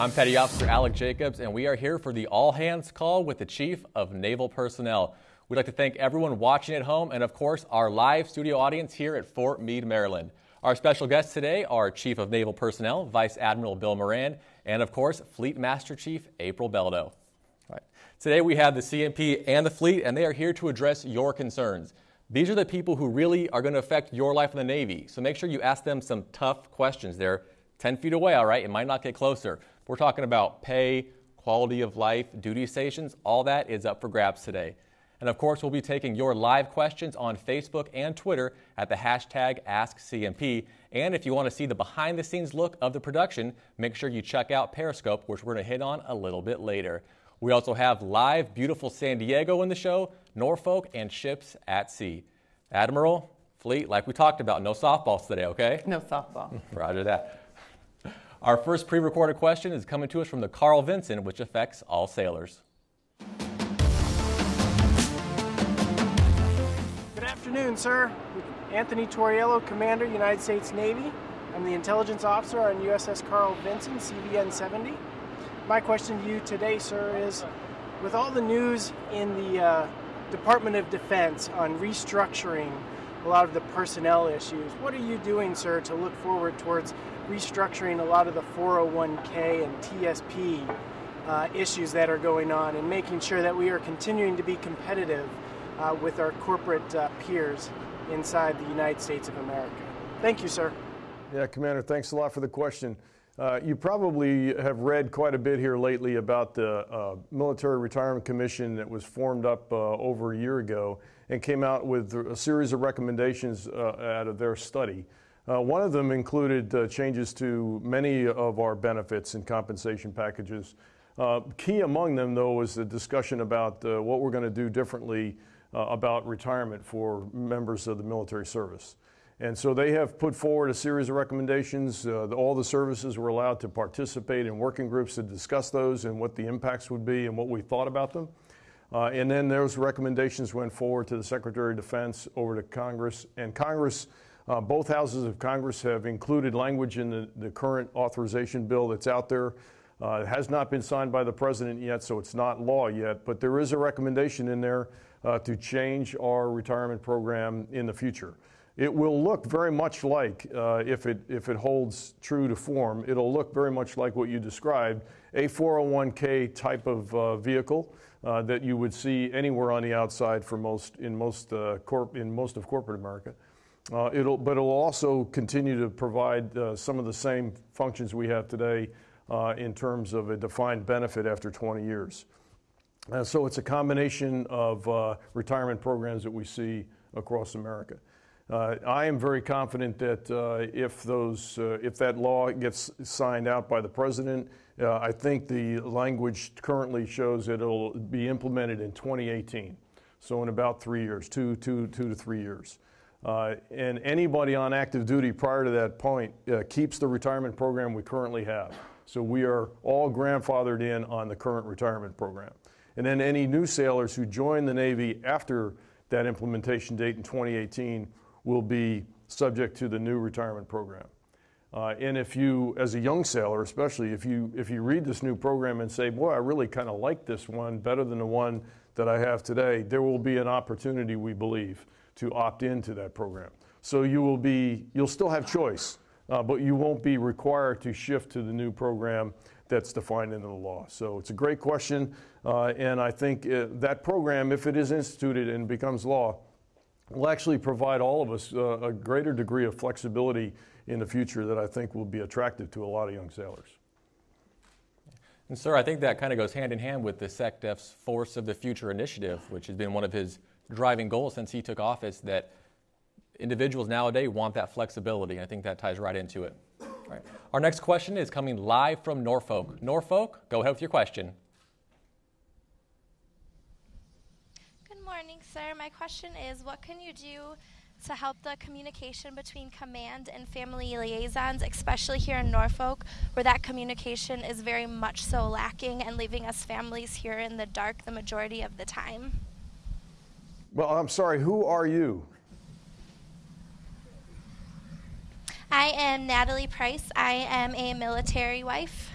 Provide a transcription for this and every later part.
I'm Petty Officer Alec Jacobs, and we are here for the all hands call with the Chief of Naval Personnel. We'd like to thank everyone watching at home and, of course, our live studio audience here at Fort Meade, Maryland. Our special guests today are Chief of Naval Personnel, Vice Admiral Bill Moran, and, of course, Fleet Master Chief April Beldo. Right. Today we have the CNP and the fleet, and they are here to address your concerns. These are the people who really are going to affect your life in the Navy, so make sure you ask them some tough questions. They're 10 feet away, all right? It might not get closer. We're talking about pay, quality of life, duty stations, all that is up for grabs today. And of course, we'll be taking your live questions on Facebook and Twitter at the hashtag AskCNP. And if you want to see the behind the scenes look of the production, make sure you check out Periscope, which we're going to hit on a little bit later. We also have live beautiful San Diego in the show, Norfolk, and ships at sea. Admiral, Fleet, like we talked about, no softballs today, okay? No softball. Roger that. Our first pre recorded question is coming to us from the Carl Vinson, which affects all sailors. Good afternoon, sir. Anthony Torriello, Commander, United States Navy. I'm the intelligence officer on USS Carl Vinson, CVN 70. My question to you today, sir, is with all the news in the uh, Department of Defense on restructuring a lot of the personnel issues, what are you doing, sir, to look forward towards restructuring a lot of the 401k and TSP uh, issues that are going on and making sure that we are continuing to be competitive uh, with our corporate uh, peers inside the United States of America? Thank you, sir. Yeah, Commander, thanks a lot for the question. Uh, you probably have read quite a bit here lately about the uh, Military Retirement Commission that was formed up uh, over a year ago and came out with a series of recommendations uh, out of their study. Uh, one of them included uh, changes to many of our benefits and compensation packages. key among them, though, was the discussion about what we're going to do differently about retirement for members of the military service. And so they have put forward a series of recommendations. Uh, all the services were allowed to participate in working groups to discuss those and what the impacts would be and what we thought about them. Uh, and then those recommendations went forward to the Secretary of Defense, over to Congress. And Congress, uh, both houses of Congress have included language in the, the current authorization bill that's out there. Uh, it has not been signed by the President yet, so it's not law yet. But there is a recommendation in there uh, to change our retirement program in the future. It will look very much like, uh, if, it, if it holds true to form, it'll look very much like what you described, a 401k type of uh, vehicle uh, that you would see anywhere on the outside for most, in, most, uh, corp, in most of corporate America. Uh, it'll, but it'll also continue to provide uh, some of the same functions we have today in terms of a defined benefit after 20 years. so it's a combination of retirement programs that we see across America. Uh, I am very confident that uh, if those, uh, if that law gets signed out by the president, I think the language currently shows it'll be implemented in 2018. So in about three years, two, two, two to three years. Uh, and anybody on active duty prior to that point uh, keeps the retirement program we currently have. So we are all grandfathered in on the current retirement program. And then any new sailors who join the Navy after that implementation date in 2018 will be subject to the new retirement program. Uh, and if you, as a young sailor especially, if you, if you read this new program and say, boy, I really kind of like this one better than the one that I have today, there will be an opportunity, we believe, to opt into that program. So you will be, you'll still have choice, uh, but you won't be required to shift to the new program that's defined in the law. So it's a great question, uh, and I think uh, that program, if it is instituted and becomes law, will actually provide all of us uh, a greater degree of flexibility in the future that I think will be attractive to a lot of young sailors. And, sir, I think that kind of goes hand in hand with the SecDef's Force of the Future initiative, which has been one of his driving goals since he took office, that individuals nowadays want that flexibility. I think that ties right into it. Our next question is coming live from Norfolk. Norfolk, go ahead with your question. Morning, sir. My question is what can you do to help the communication between command and family liaisons, especially here in Norfolk, where that communication is very much so lacking and leaving us families here in the dark the majority of the time? Well, I'm sorry, who are you? I am Natalie Price. I am a military wife.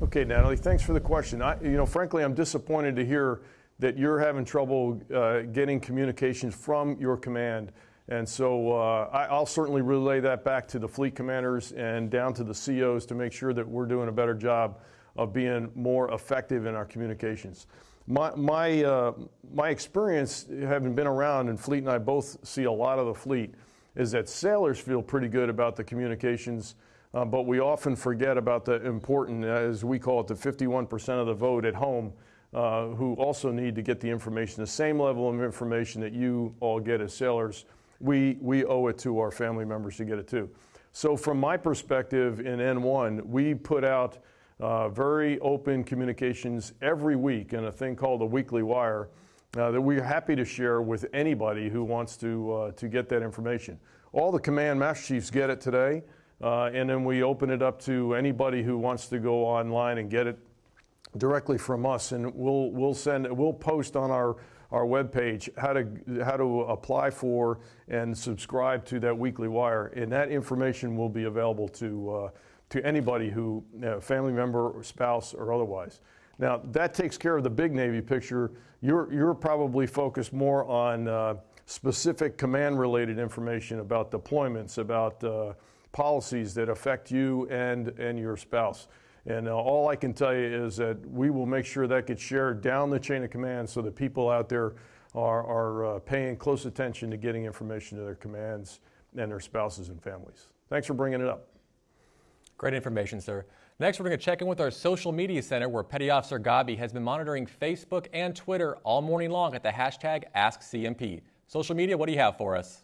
Okay, Natalie, thanks for the question. I, you know, frankly, I'm disappointed to hear that you're having trouble uh, getting communications from your command. And so uh, I, will certainly relay that back to the fleet commanders and down to the COs to make sure that we're doing a better job of being more effective in our communications. My, my, uh, my experience, having been around, and Fleet and I both see a lot of the fleet, is that sailors feel pretty good about the communications, uh, but we often forget about the important, as we call it, the 51% of the vote at home uh, who also need to get the information, the same level of information that you all get as sailors. We, we owe it to our family members to get it too. So, from my perspective in N1, we put out uh, very open communications every week in a thing called a weekly wire uh, that we're happy to share with anybody who wants to, uh, to get that information. All the command master chiefs get it today, uh, and then we open it up to anybody who wants to go online and get it directly from us, and we'll, we'll send, we'll post on our our webpage how to how to apply for and subscribe to that weekly wire, and that information will be available to uh, to anybody who, family member, or spouse, or otherwise. Now, that takes care of the big Navy picture. You're, you're probably focused more on uh, specific command related information about deployments, about uh, policies that affect you and, and your spouse. And uh, all I can tell you is that we will make sure that gets shared down the chain of command so that people out there are, are uh, paying close attention to getting information to their commands and their spouses and families. Thanks for bringing it up. Great information, sir. Next, we're going to check in with our social media center where Petty Officer Gabi has been monitoring Facebook and Twitter all morning long at the hashtag AskCNP. Social media, what do you have for us?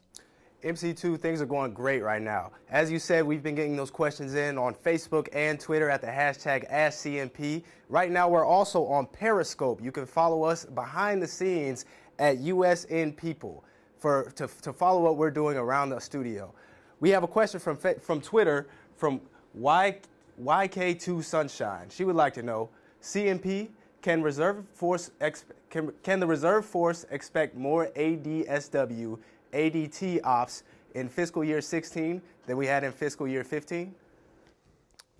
MC2, things are going great right now. As you said, we've been getting those questions in on Facebook and Twitter at the hashtag AskCNP. Right now, we're also on Periscope. You can follow us behind the scenes at USN People for, to, to follow what we're doing around the studio. We have a question from, from Twitter from y, YK2 Sunshine. She would like to know, CNP, can reserve force can, can the reserve force expect more ADSW ADT ops in fiscal year 16 than we had in fiscal year 15?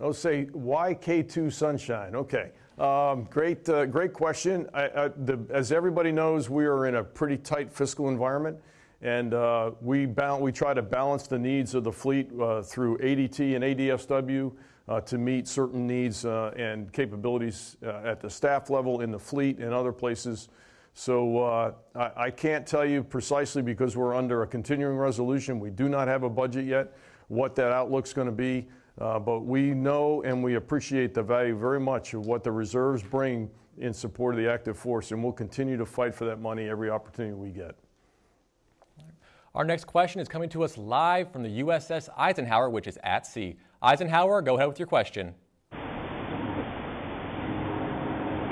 I'll say YK2 Sunshine. Okay. Um, great, uh, great question. I, I, the, as everybody knows, we are in a pretty tight fiscal environment, and uh, we, we try to balance the needs of the fleet uh, through ADT and ADSW uh, to meet certain needs uh, and capabilities uh, at the staff level in the fleet and other places. So uh, I, I, can't tell you precisely because we're under a continuing resolution. We do not have a budget yet, what that outlook's going to be. Uh, but we know and we appreciate the value very much of what the reserves bring in support of the active force, and we'll continue to fight for that money every opportunity we get. Our next question is coming to us live from the USS Eisenhower, which is at sea. Eisenhower, go ahead with your question.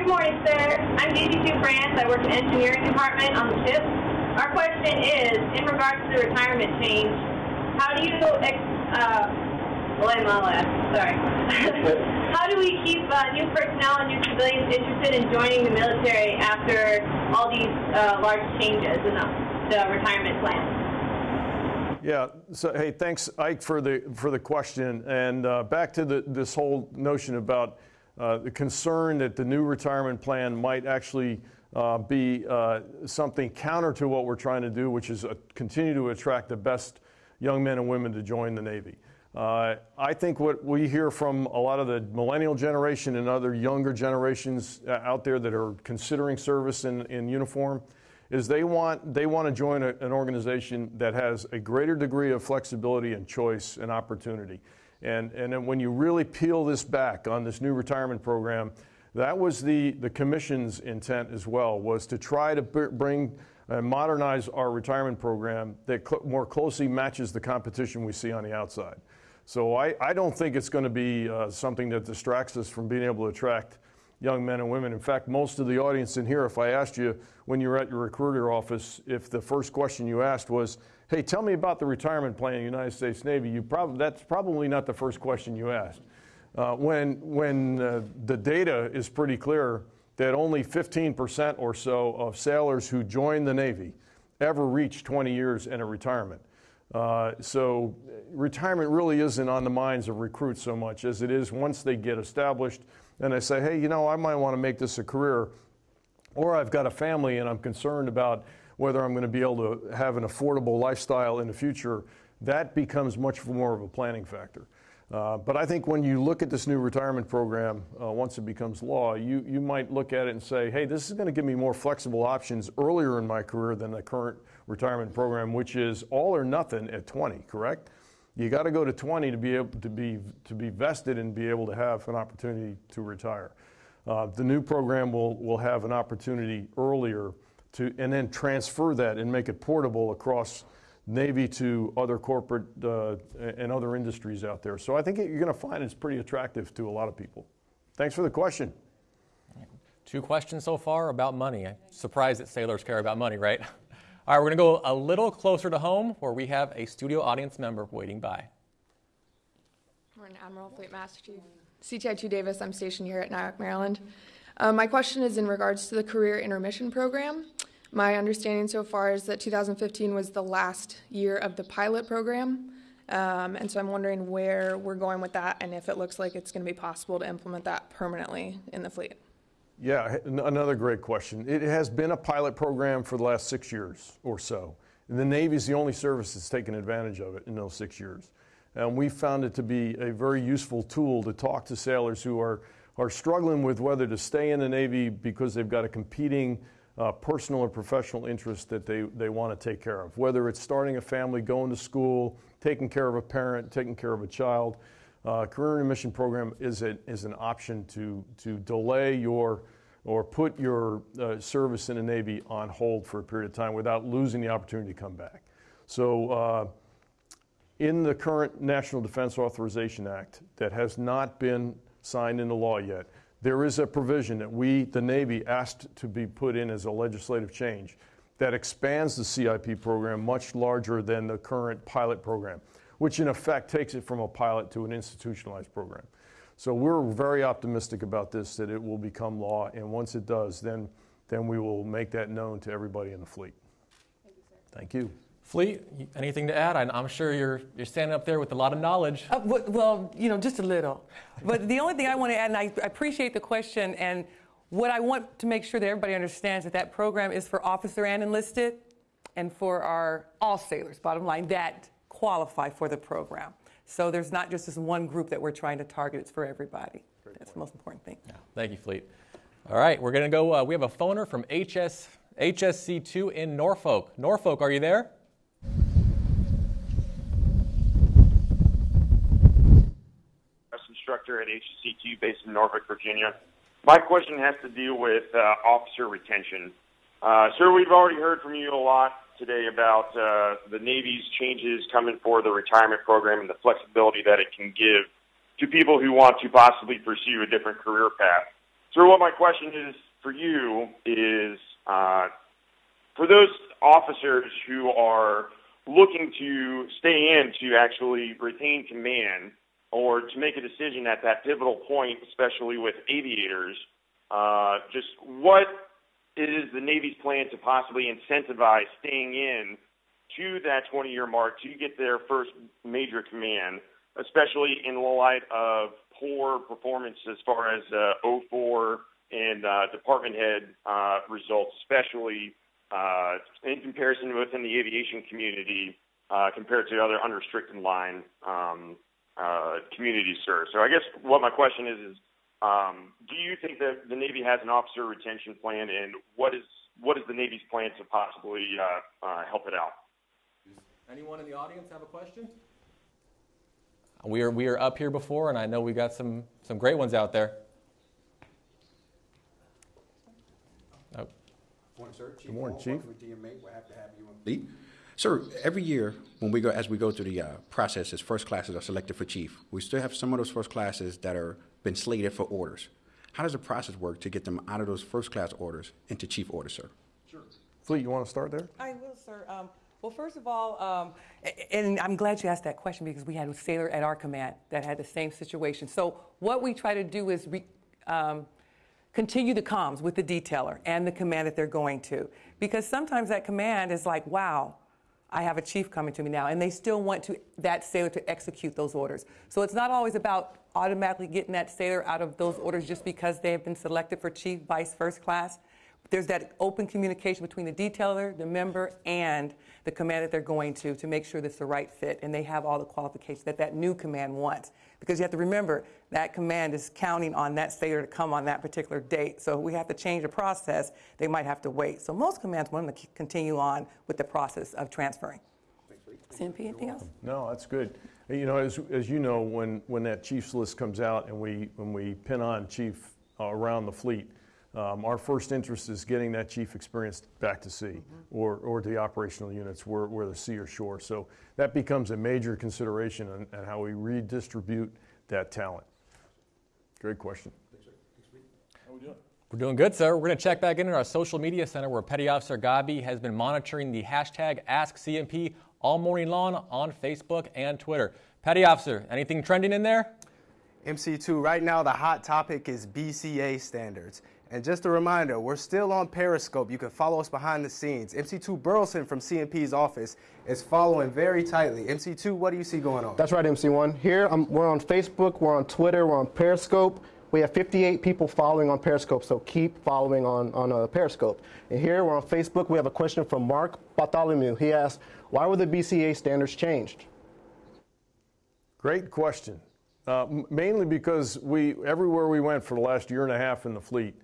Good morning, sir. I'm Daisy Sue France. I work in the engineering department on the ship. Our question is, in regards to the retirement change, how do you, ex uh, sorry. how do we keep uh, new personnel and new civilians interested in joining the military after all these uh, large changes in the, the retirement plan? Yeah. So hey, thanks, Ike, for the for the question. And uh, back to the, this whole notion about the concern that the new retirement plan might actually uh, be uh, something counter to what we're trying to do, which is uh, continue to attract the best young men and women to join the Navy. Uh, I think what we hear from a lot of the millennial generation and other younger generations uh, out there that are considering service in, in uniform is they want, they want to join a, an organization that has a greater degree of flexibility and choice and opportunity. And, and when you really peel this back on this new retirement program, that was the, the commission's intent as well, was to try to bring and modernize our retirement program that cl more closely matches the competition we see on the outside. So I, I don't think it's going to be uh, something that distracts us from being able to attract young men and women. In fact, most of the audience in here, if I asked you when you were at your recruiter office, if the first question you asked was, hey, tell me about the retirement plan in the United States Navy, you prob- that's probably not the first question you asked. Uh, when when uh, the data is pretty clear that only 15% or so of sailors who join the Navy ever reach 20 years in a retirement. Uh, so retirement really isn't on the minds of recruits so much as it is once they get established and they say, hey, you know, I might want to make this a career, or I've got a family and I'm concerned about whether I'm going to be able to have an affordable lifestyle in the future, that becomes much more of a planning factor. Uh, but I think when you look at this new retirement program, uh, once it becomes law, you, you might look at it and say, hey, this is going to give me more flexible options earlier in my career than the current retirement program, which is all or nothing at 20, correct? You got to go to 20 to be able to be, to be vested and be able to have an opportunity to retire. Uh, the new program will, will have an opportunity earlier to, and then transfer that and make it portable across Navy to other corporate uh, and other industries out there. So I think you're going to find it's pretty attractive to a lot of people. Thanks for the question. Two questions so far about money. I'm surprised that sailors care about money, right? All right, we're going to go a little closer to home where we have a studio audience member waiting by. Morning, Admiral Fleet Master Chief. CTI 2 Davis, I'm stationed here at NIOC, Maryland. Uh, my question is in regards to the Career Intermission Program. My understanding so far is that 2015 was the last year of the pilot program. Um, and so I'm wondering where we're going with that and if it looks like it's going to be possible to implement that permanently in the fleet. Yeah, another great question. It has been a pilot program for the last six years or so. And the Navy is the only service that's taken advantage of it in those six years. And we found it to be a very useful tool to talk to sailors who are, are struggling with whether to stay in the Navy because they've got a competing uh, personal or professional interest that they, they want to take care of, whether it's starting a family, going to school, taking care of a parent, taking care of a child. Uh, career intermission program is, a, is an option to, to delay your or put your uh, service in the Navy on hold for a period of time without losing the opportunity to come back. So, uh, in the current National Defense Authorization Act that has not been signed into law yet, there is a provision that we, the Navy, asked to be put in as a legislative change that expands the CIP program much larger than the current pilot program, which in effect takes it from a pilot to an institutionalized program. So we're very optimistic about this, that it will become law, and once it does, then, then we will make that known to everybody in the fleet. Thank you. Sir. Thank you. Fleet, anything to add? I'm sure you're, you're standing up there with a lot of knowledge. Uh, well, you know, just a little. but the only thing I want to add, and I appreciate the question, and what I want to make sure that everybody understands that that program is for officer and enlisted, and for our all sailors, bottom line, that qualify for the program. So there's not just this one group that we're trying to target, it's for everybody. Great That's point. the most important thing. Yeah. Thank you, Fleet. All right, we're going to go. Uh, we have a phoner from HS, HSC2 in Norfolk. Norfolk, are you there? At HSC2 based in Norfolk, Virginia. My question has to deal with uh, officer retention. Uh, sir, we've already heard from you a lot today about uh, the Navy's changes coming for the retirement program and the flexibility that it can give to people who want to possibly pursue a different career path. Sir, what my question is for you is uh, for those officers who are looking to stay in to actually retain command or to make a decision at that pivotal point, especially with aviators, uh, just what is the Navy's plan to possibly incentivize staying in to that 20-year mark to get their first major command, especially in the light of poor performance as far as uh, O4 and uh, department head uh, results, especially uh, in comparison within the aviation community uh, compared to other unrestricted line um, uh, communities served. So I guess what my question is is, um, do you think that the Navy has an officer retention plan, and what is what is the Navy's plan to possibly uh, uh, help it out? Anyone in the audience have a question? We are we are up here before, and I know we got some some great ones out there. Oh. Morning, sir. Chief Good morning, Chief. DMA. We're happy to have you on. Sir, every year when we go, as we go through the uh, processes, first classes are selected for chief. We still have some of those first classes that are been slated for orders. How does the process work to get them out of those first class orders into chief orders, sir? Sure. Fleet, you want to start there? I will, sir. Um, well, first of all, um, and I'm glad you asked that question because we had a sailor at our command that had the same situation. So what we try to do is re, um, continue the comms with the detailer and the command that they're going to, because sometimes that command is like, wow I have a chief coming to me now, and they still want to, that sailor to execute those orders. So it's not always about automatically getting that sailor out of those orders just because they have been selected for chief, vice, first class. There's that open communication between the detailer, the member, and the command that they're going to to make sure that's the right fit and they have all the qualifications that that new command wants. Because you have to remember that command is counting on that sailor to come on that particular date. So we have to change the process. They might have to wait. So most commands want them to continue on with the process of transferring. CNP, anything else? No, that's good. You know, as, as you know, when, when that chief's list comes out and we, when we pin on chief uh, around the fleet, um, our first interest is getting that chief experience back to sea mm-hmm. or, or to the operational units where, where the sea or shore. So that becomes a major consideration on, on how we redistribute that talent. Great question. How we doing? We're doing good, sir. We're going to check back in in our social media center where Petty Officer Gabi has been monitoring the hashtag AskCNP all morning long on Facebook and Twitter. Petty Officer, anything trending in there? MC2, right now the hot topic is BCA standards. And just a reminder, we're still on Periscope. You can follow us behind the scenes. MC2 Burleson from CNP's office is following very tightly. MC2, what do you see going on? That's right, MC1. Here, um, we're on Facebook, we're on Twitter, we're on Periscope. We have 58 people following on Periscope, so keep following on, on uh, Periscope. And here, we're on Facebook. We have a question from Mark Bartholomew. He asked, why were the BCA standards changed? Great question. Uh, mainly because we, everywhere we went for the last year and a half in the fleet,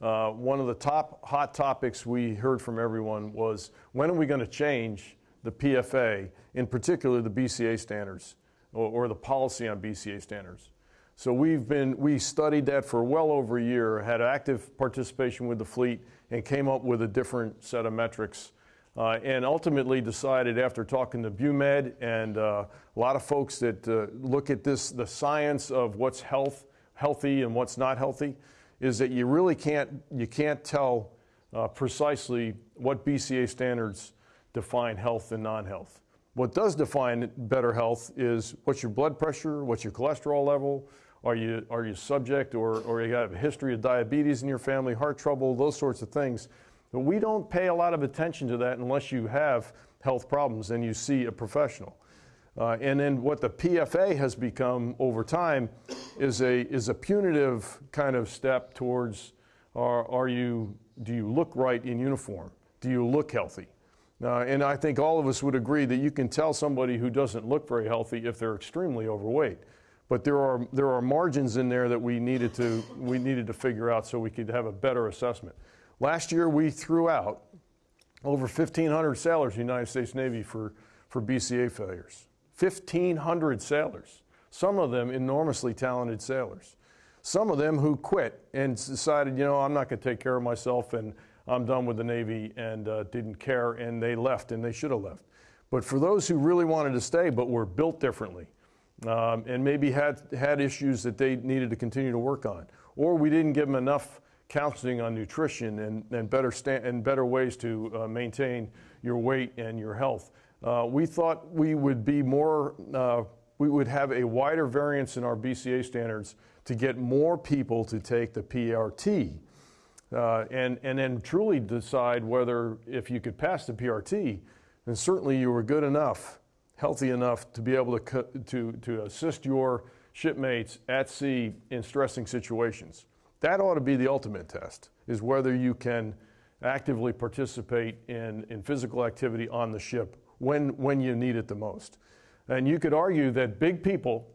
uh, one of the top hot topics we heard from everyone was when are we going to change the PFA, in particular the BCA standards or, or, the policy on BCA standards. So we've been we studied that for well over a year, had active participation with the fleet, and came up with a different set of metrics. Uh, and ultimately decided after talking to BUMED and uh, a lot of folks that uh, look at this, the science of what's health, healthy and what's not healthy, is that you really can't, you can't tell uh, precisely what BCA standards define health and non-health. What does define better health is what's your blood pressure, what's your cholesterol level, are you, are you subject or, or you have a history of diabetes in your family, heart trouble, those sorts of things. But we don't pay a lot of attention to that unless you have health problems and you see a professional. Uh, and then what the PFA has become over time is a, is a punitive kind of step towards are, are you, do you look right in uniform? Do you look healthy? Uh, and I think all of us would agree that you can tell somebody who doesn't look very healthy if they're extremely overweight. But there are, there are margins in there that we needed, to, we needed to figure out so we could have a better assessment. Last year, we threw out over 1,500 sailors in the United States Navy for, for BCA failures. 1,500 sailors, some of them enormously talented sailors. Some of them who quit and decided, you know, I'm not going to take care of myself and I'm done with the Navy and uh, didn't care and they left and they should have left. But for those who really wanted to stay but were built differently um, and maybe had, had issues that they needed to continue to work on, or we didn't give them enough counseling on nutrition and, and, better, sta- and better ways to uh, maintain your weight and your health, uh, we thought we would be more, uh, we would have a wider variance in our BCA standards to get more people to take the PRT. Uh, and, and then truly decide whether, if you could pass the PRT, then certainly you were good enough, healthy enough to be able to, to, to assist your shipmates at sea in stressing situations. That ought to be the ultimate test, is whether you can actively participate in, in physical activity on the ship when, when you need it the most. And you could argue that big people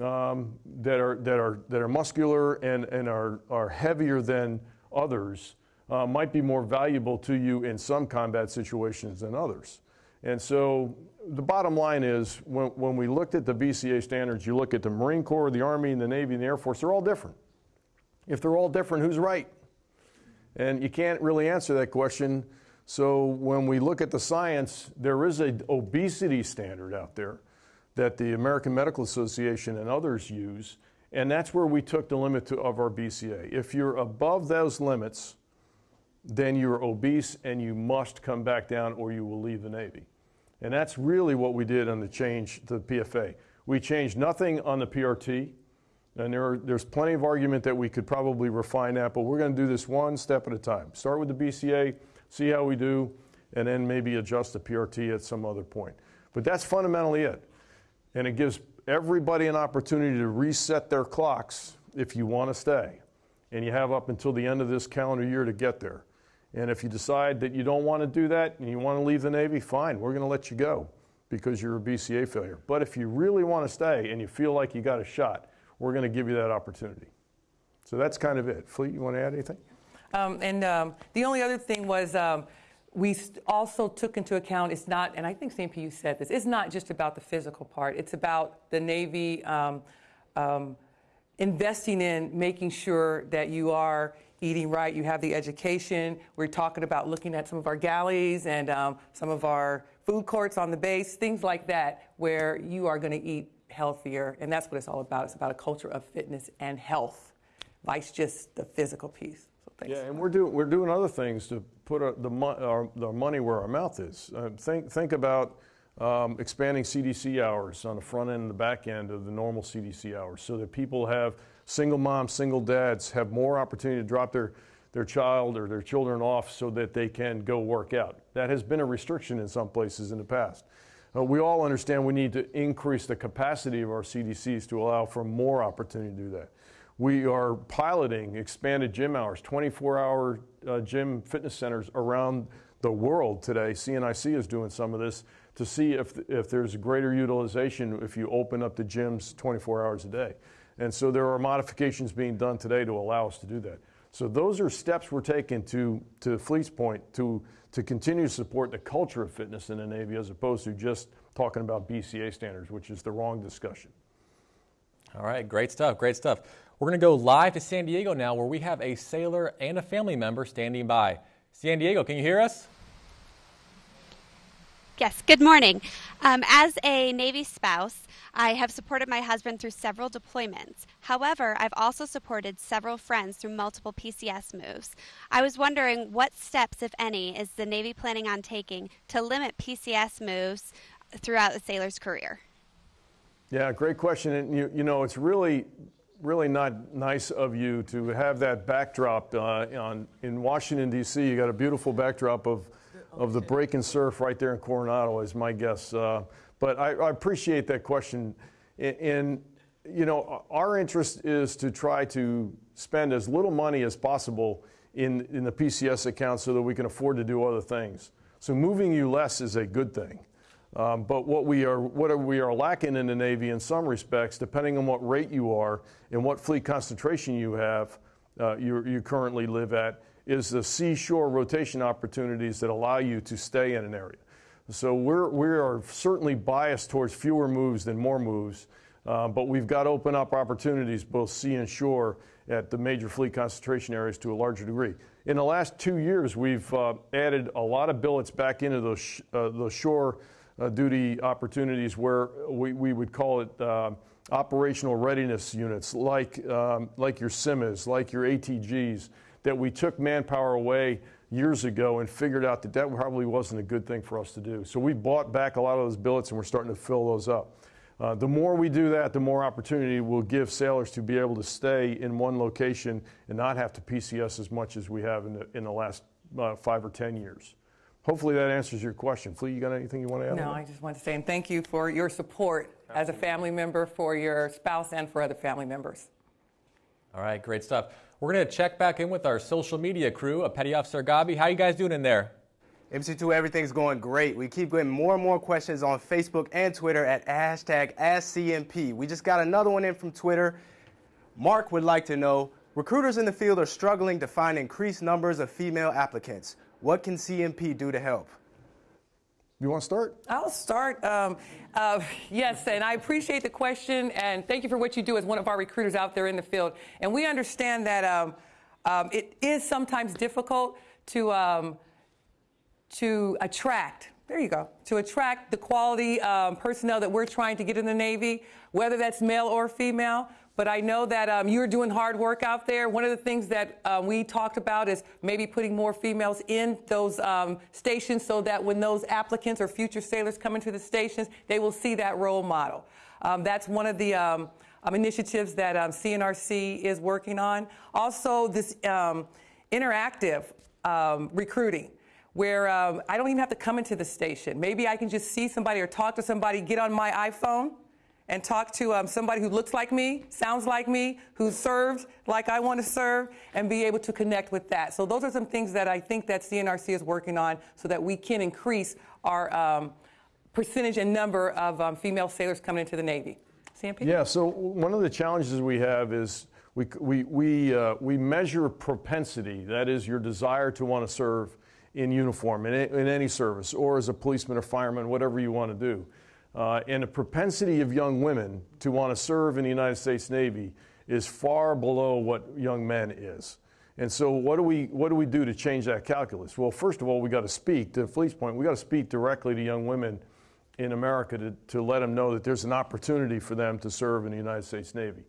um, that, are, that, are, that are muscular and, and are, are heavier than others uh, might be more valuable to you in some combat situations than others. And so the bottom line is when, when we looked at the BCA standards, you look at the Marine Corps, the Army, and the Navy, and the Air Force, they're all different. If they're all different, who's right? And you can't really answer that question so when we look at the science, there is an obesity standard out there that the American Medical Association and others use, and that's where we took the limit to, of our BCA. If you're above those limits, then you're obese and you must come back down or you will leave the Navy. And that's really what we did on the change to the PFA. We changed nothing on the PRT, and there are, there's plenty of argument that we could probably refine that, but we're going to do this one step at a time. Start with the BCA see how we do. and then maybe adjust the PRT at some other point. But that's fundamentally it. And it gives everybody an opportunity to reset their clocks if you want to stay. And you have up until the end of this calendar year to get there. And if you decide that you don't want to do that and you want to leave the Navy, fine, we're going to let you go because you're a BCA failure. But if you really want to stay and you feel like you got a shot, we're going to give you that opportunity. So that's kind of it. Fleet, you want to add anything? Um, and um, the only other thing was um, we also took into account it's not, and I think. P. said this, it's not just about the physical part. It's about the Navy um, um, investing in making sure that you are eating right, you have the education. We're talking about looking at some of our galleys and um, some of our food courts on the base, things like that, where you are going to eat healthier. And that's what it's all about. It's about a culture of fitness and health, vice just the physical piece. So yeah, and we're doing we're doing other things to put our, the, our, the money where our mouth is. Uh, think think about um, expanding CDC hours on the front end and the back end of the normal CDC hours, so that people have single moms, single dads have more opportunity to drop their their child or their children off so that they can go work out. That has been a restriction in some places in the past. Uh, we all understand we need to increase the capacity of our CDCs to allow for more opportunity to do that. We are piloting expanded gym hours, 24 hour uh, gym fitness centers around the world today. CNIC is doing some of this to see if, if there's greater utilization if you open up the gyms 24 hours a day. And so there are modifications being done today to allow us to do that. So those are steps we're taking to, to Fleet's point to, to continue to support the culture of fitness in the Navy as opposed to just talking about BCA standards, which is the wrong discussion. All right, great stuff, great stuff. We're going to go live to San Diego now where we have a sailor and a family member standing by. San Diego, can you hear us? Yes, good morning. Um, as a Navy spouse, I have supported my husband through several deployments. However, I've also supported several friends through multiple PCS moves. I was wondering what steps, if any, is the Navy planning on taking to limit PCS moves throughout the sailor's career? Yeah, great question. And you, you know, it's really, really not nice of you to have that backdrop uh, on, in Washington, D.C. You got a beautiful backdrop of of the break and surf right there in Coronado is my guess. Uh, but I, I, appreciate that question. And, you know, our interest is to try to spend as little money as possible in, in the PCS account so that we can afford to do other things. So moving you less is a good thing. Um, but what we are what we are lacking in the Navy in some respects, depending on what rate you are and what fleet concentration you have, uh, you, you currently live at, is the seashore rotation opportunities that allow you to stay in an area. So we're, we are certainly biased towards fewer moves than more moves, uh, but we've got to open up opportunities both sea and shore at the major fleet concentration areas to a larger degree. In the last two years, we've uh, added a lot of billets back into those, sh- uh, those shore duty opportunities where we, we would call it uh, operational readiness units, like, um, like your CIMAs, like your ATGs, that we took manpower away years ago and figured out that that probably wasn't a good thing for us to do. So we bought back a lot of those billets and we're starting to fill those up. Uh, the more we do that, the more opportunity we'll give sailors to be able to stay in one location and not have to PCS as much as we have in the, in the last uh, five or 10 years. Hopefully that answers your question. Fleet, you got anything you want to add? No, I just want to say and thank you for your support Absolutely. as a family member, for your spouse, and for other family members. All right, great stuff. We're going to check back in with our social media crew, a Petty Officer Gabi. How you guys doing in there? MC2, everything's going great. We keep getting more and more questions on Facebook and Twitter at hashtag AskCNP. We just got another one in from Twitter. Mark would like to know, recruiters in the field are struggling to find increased numbers of female applicants. What can CNP do to help? You want to start? I'll start. Um, uh, yes, and I appreciate the question, and thank you for what you do as one of our recruiters out there in the field. And we understand that um, um, it is sometimes difficult to um, to attract. There you go. To attract the quality um, personnel that we're trying to get in the Navy, whether that's male or female. But I know that um, you're doing hard work out there. One of the things that uh, we talked about is maybe putting more females in those um, stations so that when those applicants or future sailors come into the stations, they will see that role model. Um, that's one of the um, um, initiatives that CNRC is working on. Also, this interactive recruiting where um, I don't even have to come into the station. Maybe I can just see somebody or talk to somebody, get on my iPhone and talk to um, somebody who looks like me, sounds like me, who serves like I want to serve, and be able to connect with that. So those are some things that I think that CNRC is working on so that we can increase our um, percentage and number of um, female sailors coming into the Navy. CNP? Yeah, so one of the challenges we have is we, we, we, uh, we measure propensity, that is your desire to want to serve in uniform, in, in any service, or as a policeman or fireman, whatever you want to do. Uh, and the propensity of young women to want to serve in the United States Navy is far below what young men is. And so, what do we what do we do to change that calculus? Well, first of all, we got to speak to Fleet's point. We got to speak directly to young women in America to, to let them know that there's an opportunity for them to serve in the United States Navy.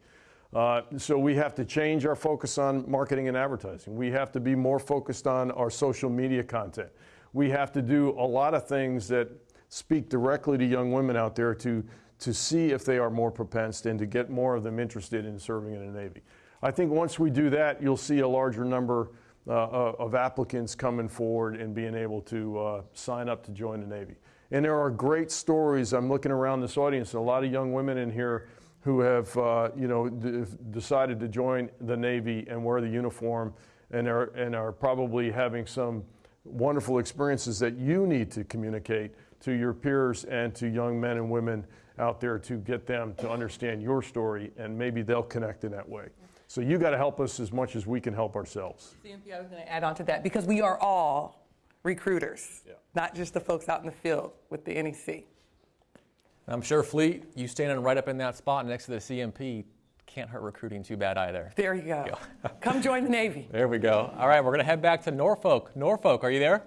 Uh, so we have to change our focus on marketing and advertising. We have to be more focused on our social media content. We have to do a lot of things that speak directly to young women out there to, to see if they are more propensed and to get more of them interested in serving in the Navy. I think once we do that, you'll see a larger number uh, uh of applicants coming forward and being able to uh, sign up to join the Navy. And there are great stories. I'm looking around this audience, a lot of young women in here who have, uh, you know, decided to join the Navy and wear the uniform and are, and are probably having some wonderful experiences that you need to communicate to your peers and to young men and women out there to get them to understand your story and maybe they'll connect in that way. So you got to help us as much as we can help ourselves. CNP, I was going to add on to that because we are all recruiters, yeah. not just the folks out in the field with the NEC. I'm sure Fleet, you standing right up in that spot next to the CNP can't hurt recruiting too bad either. There you go. go. Come join the Navy. There we go. All right, we're going to head back to Norfolk. Norfolk, are you there?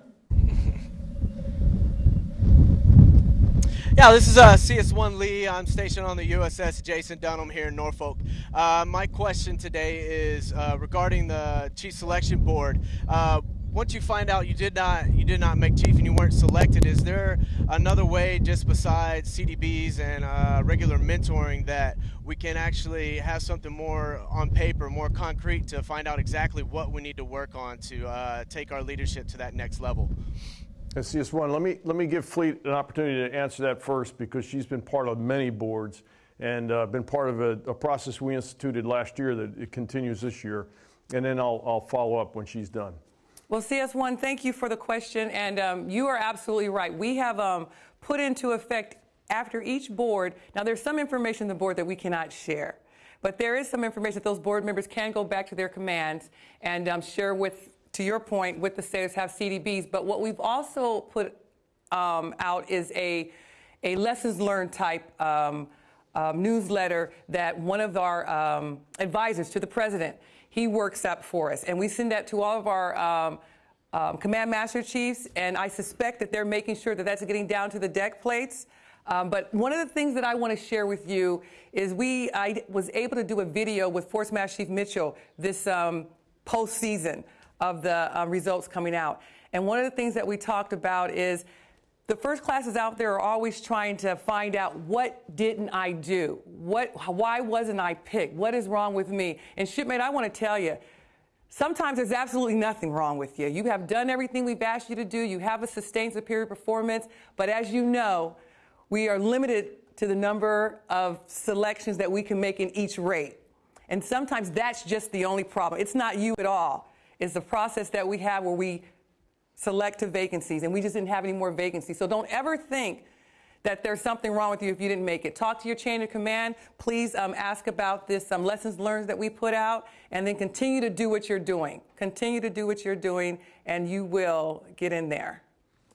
Yeah, this is uh, CS1 Lee. I'm stationed on the USS Jason Dunham here in Norfolk. Uh, my question today is uh, regarding the Chief Selection Board. Uh, once you find out you did not you did not make chief and you weren't selected, is there another way just besides CDBs and uh, regular mentoring that we can actually have something more on paper, more concrete to find out exactly what we need to work on to uh, take our leadership to that next level? CS1, let me let me give Fleet an opportunity to answer that first because she's been part of many boards and uh, been part of a, a process we instituted last year that it continues this year, and then I'll I'll follow up when she's done. Well, CS1, thank you for the question. And um, you are absolutely right. We have um, put into effect after each board, now there's some information in the board that we cannot share. But there is some information that those board members can go back to their commands and um, share with, to your point, with the states have CDBs. But what we've also put um, out is a, a lessons learned type um, um, newsletter that one of our um, advisors to the president he works up for us. And we send that to all of our um, um, command master chiefs, and I suspect that they're making sure that that's getting down to the deck plates. Um, but one of the things that I want to share with you is we I was able to do a video with Force Master Chief Mitchell this um, postseason of the uh, results coming out. And one of the things that we talked about is the first classes out there are always trying to find out what didn't I do? What, why wasn't I picked? What is wrong with me? And shipmate, I want to tell you, sometimes there's absolutely nothing wrong with you. You have done everything we've asked you to do. You have a sustained superior performance. But as you know, we are limited to the number of selections that we can make in each rate. And sometimes that's just the only problem. It's not you at all. It's the process that we have where we select to vacancies, and we just didn't have any more vacancies. So don't ever think that there's something wrong with you if you didn't make it. Talk to your chain of command. Please um, ask about this um, lessons learned that we put out, and then continue to do what you're doing. Continue to do what you're doing, and you will get in there.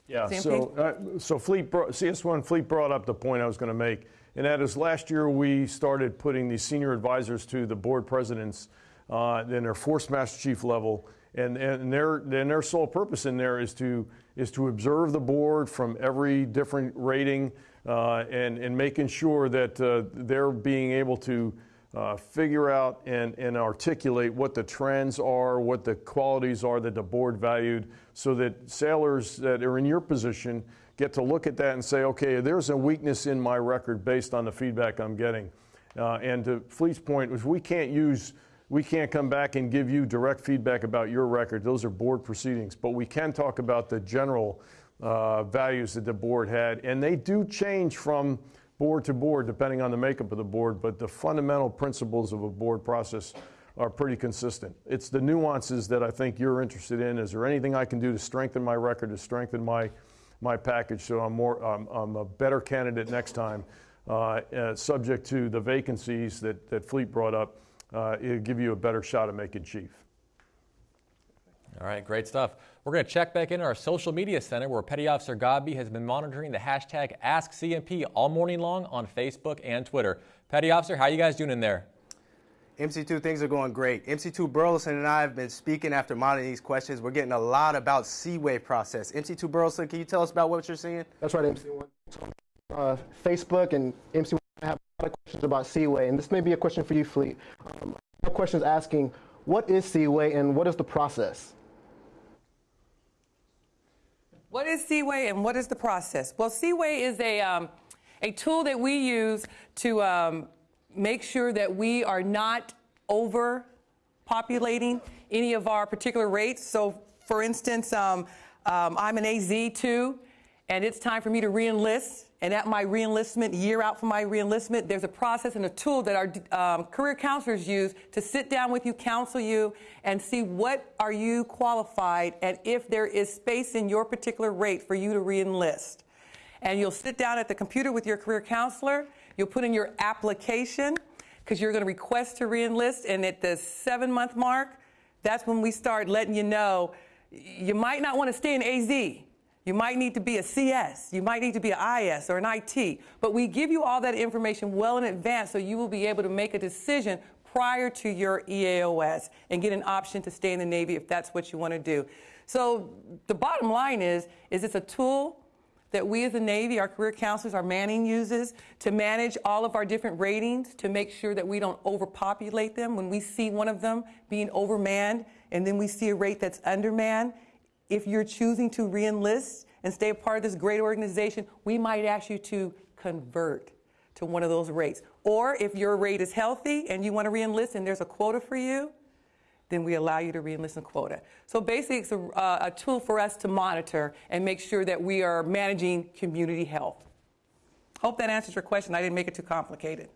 Yeah. So, uh, so Fleet brought, CS1 Fleet brought up the point I was going to make, and that is last year we started putting these senior advisors to the board presidents uh, in their force master chief level and, and their, and their sole purpose in there is to, is to observe the board from every different rating uh, and, and making sure that uh, they're being able to uh, figure out and, and articulate what the trends are, what the qualities are that the board valued, so that sailors that are in your position get to look at that and say, okay, there's a weakness in my record based on the feedback I'm getting. Uh, and to Fleet's point, we can't use we can't come back and give you direct feedback about your record. Those are board proceedings. But we can talk about the general uh, values that the board had. And they do change from board to board depending on the makeup of the board, but the fundamental principles of a board process are pretty consistent. It's the nuances that I think you're interested in. Is there anything I can do to strengthen my record, to strengthen my, my package so I'm, more, um, I'm a better candidate next time, uh, uh, subject to the vacancies that, that Fleet brought up? Uh, it'll give you a better shot at making chief. All right, great stuff. We're going to check back in our social media center where Petty Officer Godby has been monitoring the hashtag AskCNP all morning long on Facebook and Twitter. Petty Officer, how are you guys doing in there? MC2, things are going great. MC2 Burleson and I have been speaking after monitoring these questions. We're getting a lot about C-WAY process. MC2 Burleson, can you tell us about what you're seeing? That's right, MC1. Uh, Facebook and MC1 have a lot of questions about C-WAY, and this may be a question for you, Fleet. Um, questions asking, what is C-WAY and what is the process? What is C-WAY and what is the process? Well, C-WAY is a, um, a tool that we use to um, make sure that we are not overpopulating any of our particular rates. So, for instance, um, um I'm an AZ2, and it's time for me to reenlist. And at my reenlistment, year out from my reenlistment, there's a process and a tool that our um, career counselors use to sit down with you, counsel you, and see what are you qualified and if there is space in your particular rate for you to reenlist. And you'll sit down at the computer with your career counselor. You'll put in your application because you're going to request to reenlist. And at the seven month mark, that's when we start letting you know you might not want to stay in AZ. You might need to be a CS. You might need to be an IS or an IT. But we give you all that information well in advance so you will be able to make a decision prior to your EAOS and get an option to stay in the Navy if that's what you want to do. So the bottom line is, is it's a tool that we as the Navy, our career counselors, our Manning uses to manage all of our different ratings to make sure that we don't overpopulate them. When we see one of them being overmanned and then we see a rate that's undermanned, if you're choosing to reenlist and stay a part of this great organization, we might ask you to convert to one of those rates. Or if your rate is healthy and you want to reenlist and there's a quota for you, then we allow you to reenlist a quota. So basically, it's a, uh, a tool for us to monitor and make sure that we are managing community health. Hope that answers your question. I didn't make it too complicated.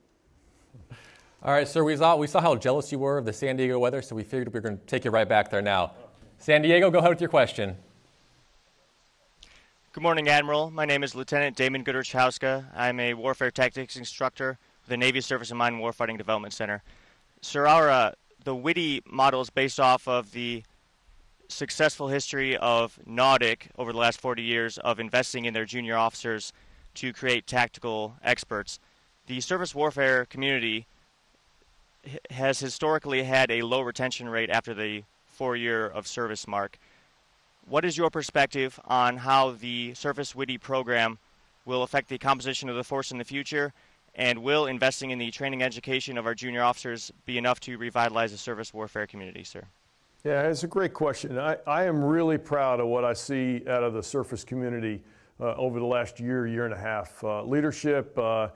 All right, sir, we saw, we saw how jealous you were of the San Diego weather, so we figured we were going to take you right back there now. San Diego, go ahead with your question. Good morning, Admiral. My name is Lieutenant Damon Goodrich Hauska. I'm a warfare tactics instructor with the Navy Surface and Mine Warfighting Development Center. Sir, our, uh, the WITI model is based off of the successful history of NAWDC over the last 40 years of investing in their junior officers to create tactical experts. The surface warfare community has historically had a low retention rate after the four year of service mark. What is your perspective on how the Surface WITI program will affect the composition of the force in the future? And will investing in the training education of our junior officers be enough to revitalize the surface warfare community, sir? Yeah, it's a great question. I, I am really proud of what I see out of the surface community uh, over the last year, year and a half. Uh, leadership uh,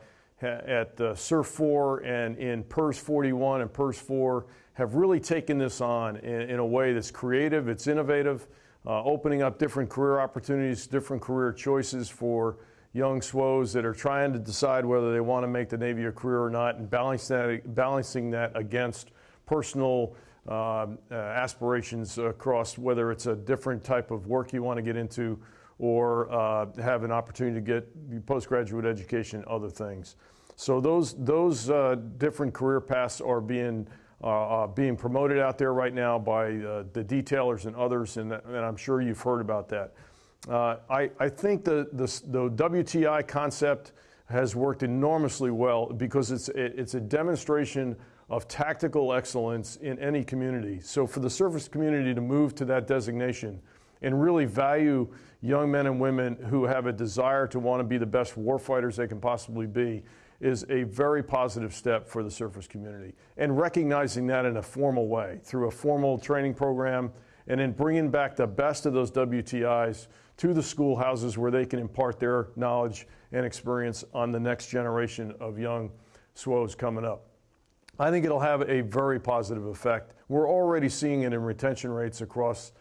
at uh, SURFOR and in PERS 41 and PERS 4 have really taken this on in, in a way that's creative, it's innovative, uh, opening up different career opportunities, different career choices for young SWOs that are trying to decide whether they want to make the Navy a career or not, and balancing that, balancing that against personal um, uh, aspirations across whether it's a different type of work you want to get into or uh, have an opportunity to get postgraduate education, and other things. So those those uh, different career paths are being uh, uh, being promoted out there right now by uh, the detailers and others, and, and, I'm sure you've heard about that. Uh, I, I, think the, the, the, WTI concept has worked enormously well because it's, it, it's a demonstration of tactical excellence in any community. So for the surface community to move to that designation and really value young men and women who have a desire to want to be the best warfighters they can possibly be is a very positive step for the surface community. And recognizing that in a formal way through a formal training program and then bringing back the best of those WTIs to the schoolhouses where they can impart their knowledge and experience on the next generation of young SWOs coming up. I think it'll have a very positive effect. We're already seeing it in retention rates across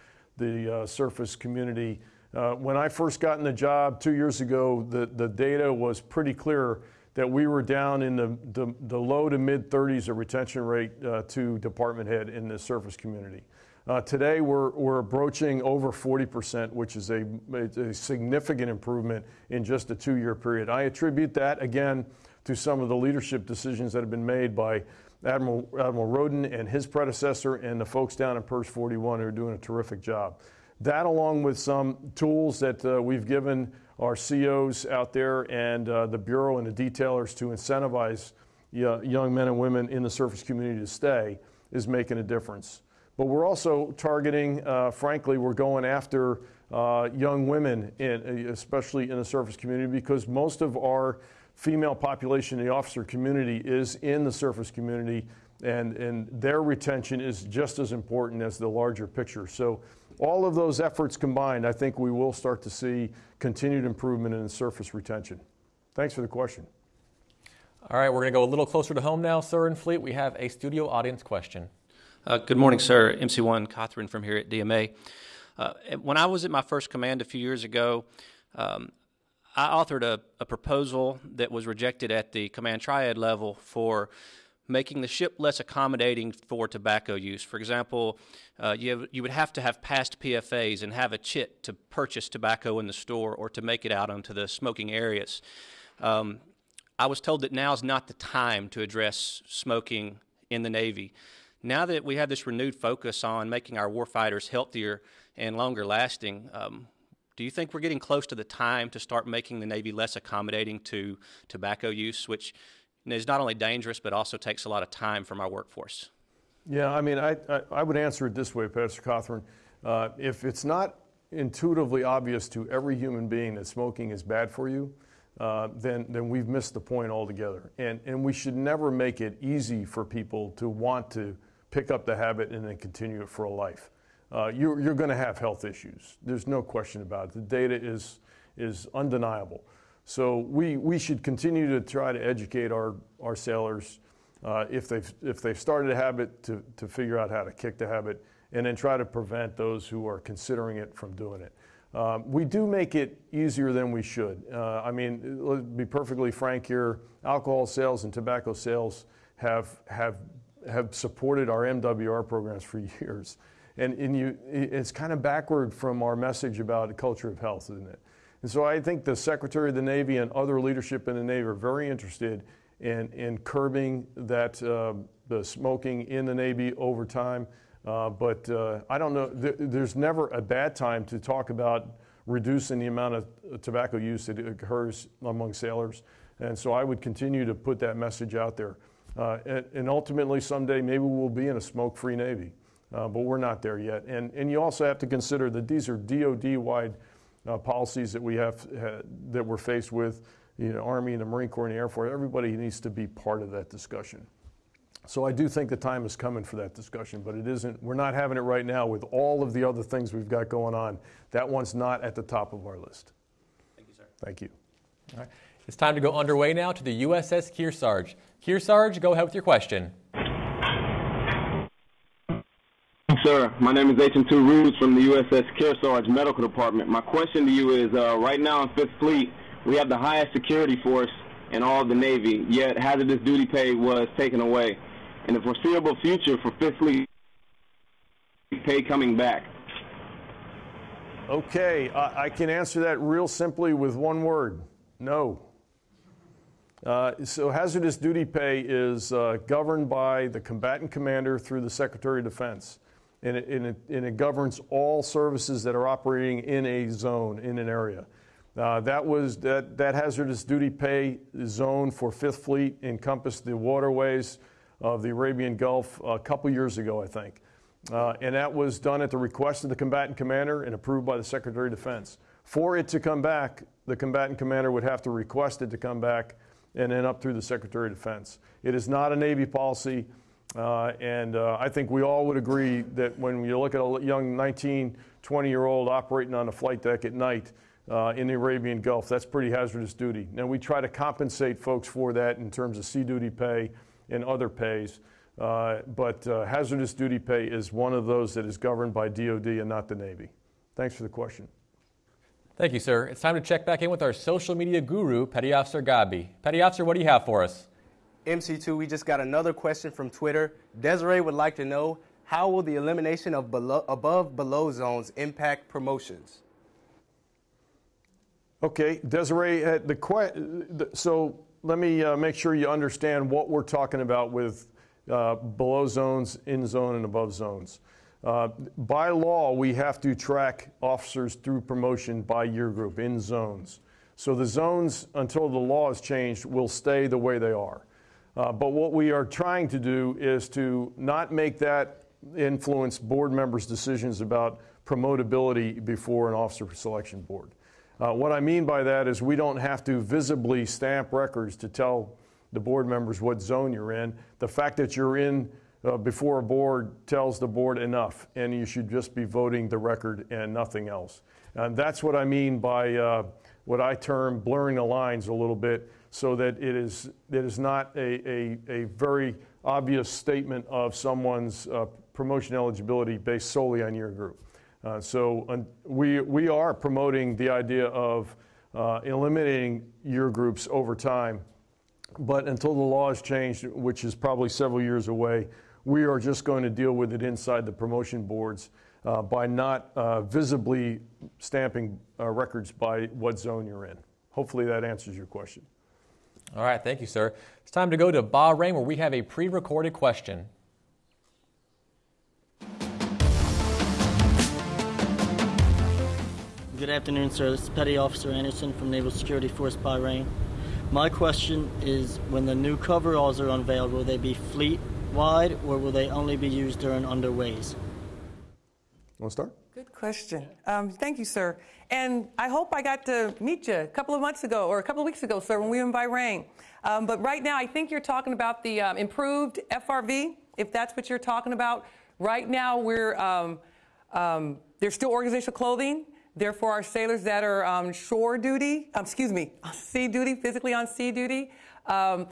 the uh, surface community. Uh, when I first got in the job two years ago, the, the data was pretty clear that we were down in the, the, the low to mid 30s of retention rate uh, to department head in the surface community. Uh, today, we're, we're approaching over 40%, which is a, a significant improvement in just a two year period. I attribute that, again, to some of the leadership decisions that have been made by Admiral, Admiral Rowden and his predecessor and the folks down in PERS 41 who are doing a terrific job. That, along with some tools that uh, we've given our COs out there and uh, the Bureau and the detailers to incentivize uh, young men and women in the surface community to stay, is making a difference. But we're also targeting, uh, frankly, we're going after uh, young women, in, especially in the surface community, because most of our female population in the officer community is in the surface community, and, and their retention is just as important as the larger picture. So all of those efforts combined, I think we will start to see continued improvement in surface retention. Thanks for the question. All right, we're going to go a little closer to home now, sir, in Fleet. We have a studio audience question. Uh, good morning, sir. MC1 Catherine from here at DMA. Uh, when I was at my first command a few years ago, um, I authored a, a, proposal that was rejected at the command triad level for making the ship less accommodating for tobacco use. For example, uh, you, have, you would have to have passed PFAs and have a chit to purchase tobacco in the store or to make it out onto the smoking areas. Um, I was told that now is not the time to address smoking in the Navy. Now that we have this renewed focus on making our warfighters healthier and longer lasting, um, do you think we're getting close to the time to start making the Navy less accommodating to tobacco use, which is not only dangerous but also takes a lot of time from our workforce? Yeah, I mean, I, I, I would answer it this way, Pastor Catherine. Uh, if it's not intuitively obvious to every human being that smoking is bad for you, uh, then, then we've missed the point altogether. And, and we should never make it easy for people to want to pick up the habit and then continue it for a life uh, you're, you're going to have health issues. There's no question about it. The data is, is undeniable. So we, we should continue to try to educate our, our sailors uh, if, they've, if they've started a habit to, to figure out how to kick the habit and then try to prevent those who are considering it from doing it. Um, we do make it easier than we should. Uh, I mean, let's be perfectly frank here alcohol sales and tobacco sales have, have, have supported our MWR programs for years. And, and you, it's kind of backward from our message about a culture of health, isn't it? And so I think the Secretary of the Navy and other leadership in the Navy are very interested in, in curbing that, uh, the smoking in the Navy over time. Uh, but uh, I don't know, th- there's never a bad time to talk about reducing the amount of tobacco use that occurs among sailors. And so I would continue to put that message out there. Uh, and, and, ultimately, someday, maybe we'll be in a smoke free Navy uh, but we're not there yet. And, and you also have to consider that these are DoD-wide uh, policies that we have uh, that we're faced with. You know, Army and the Marine Corps and the Air Force. Everybody needs to be part of that discussion. So I do think the time is coming for that discussion, but it isn't. We're not having it right now with all of the other things we've got going on. That one's not at the top of our list. Thank you, sir. Thank you. All right. It's time to go underway now to the USS Kearsarge. Kearsarge, go ahead with your question. Sir, my name is H.M.2 Ruse from the USS Kearsarge Medical Department. My question to you is, uh, right now in Fifth Fleet, we have the highest security force in all the Navy, yet hazardous duty pay was taken away. In the foreseeable future for Fifth Fleet, pay coming back? Okay, I, I can answer that real simply with one word, no. Uh, so hazardous duty pay is uh, governed by the combatant commander through the Secretary of Defense and it, and, it, and it, governs all services that are operating in a zone, in an area. Uh, that was that, that hazardous duty pay zone for Fifth Fleet encompassed the waterways of the Arabian Gulf a couple years ago, I think. Uh, and that was done at the request of the combatant commander and approved by the Secretary of Defense. For it to come back, the combatant commander would have to request it to come back and then up through the Secretary of Defense. It is not a Navy policy. Uh, and uh, I think we all would agree that when you look at a young 19, 20 year old operating on a flight deck at night uh, in the Arabian Gulf, that's pretty hazardous duty. Now, we try to compensate folks for that in terms of sea duty pay and other pays. Uh, but uh, hazardous duty pay is one of those that is governed by DoD and not the Navy. Thanks for the question. Thank you, sir. It's time to check back in with our social media guru, Petty Officer Gabi. Petty Officer, what do you have for us? MC2, we just got another question from Twitter. Desiree would like to know how will the elimination of below, above below zones impact promotions? Okay, Desiree, uh, the, so let me uh, make sure you understand what we're talking about with uh, below zones, in zone, and above zones. Uh, by law, we have to track officers through promotion by year group in zones. So the zones, until the law is changed, will stay the way they are. Uh, but what we are trying to do is to not make that influence board members' decisions about promotability before an officer selection board. Uh, what I mean by that is we don't have to visibly stamp records to tell the board members what zone you're in. The fact that you're in uh, before a board tells the board enough, and you should just be voting the record and nothing else. And that's what I mean by uh, what I term blurring the lines a little bit so that it is, it is not a, a, a very obvious statement of someone's uh, promotion eligibility based solely on year group. Uh, so we, we are promoting the idea of uh, eliminating year groups over time. But until the law is changed, which is probably several years away, we are just going to deal with it inside the promotion boards uh, by not uh, visibly stamping uh, records by what zone you're in. Hopefully that answers your question. All right, thank you, sir. It's time to go to Bahrain where we have a pre recorded question. Good afternoon, sir. This is Petty Officer Anderson from Naval Security Force Bahrain. My question is when the new coveralls are unveiled, will they be fleet wide or will they only be used during underways? Want to start? Good question. Um, thank you, sir. And I hope I got to meet you a couple of months ago or a couple of weeks ago, sir, when we were in Bahrain. Um, but right now, I think you're talking about the um, improved FRV, if that's what you're talking about. Right now, we're um, um, there's still organizational clothing. Therefore, our sailors that are on shore duty, um, excuse me, sea duty, physically on sea duty, um,